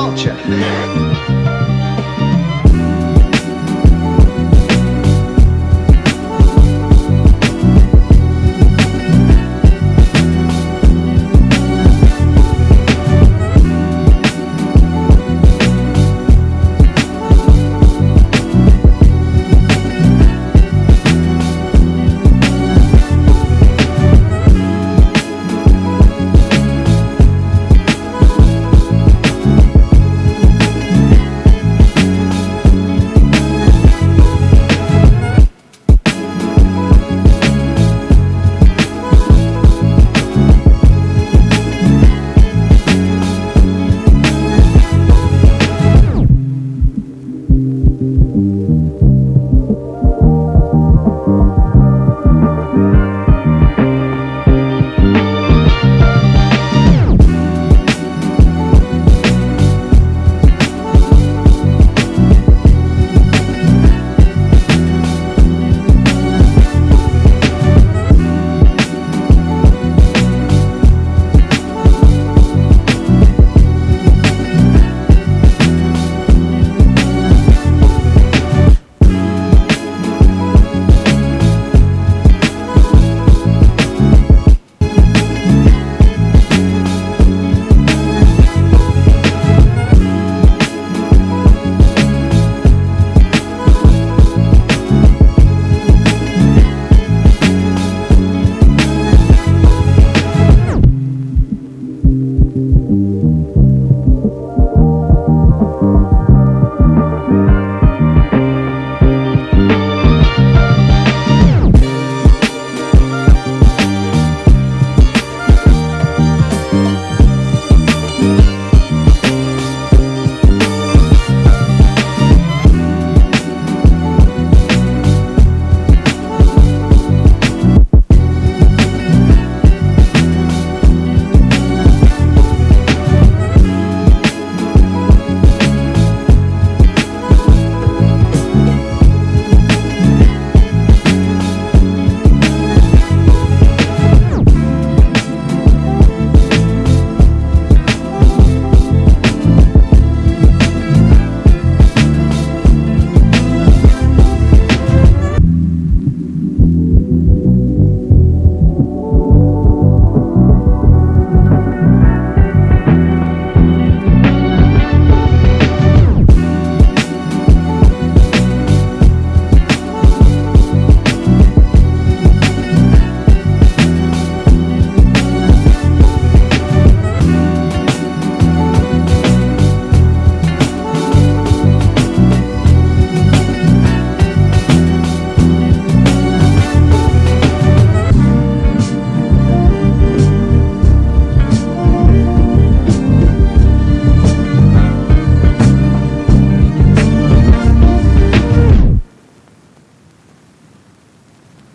culture.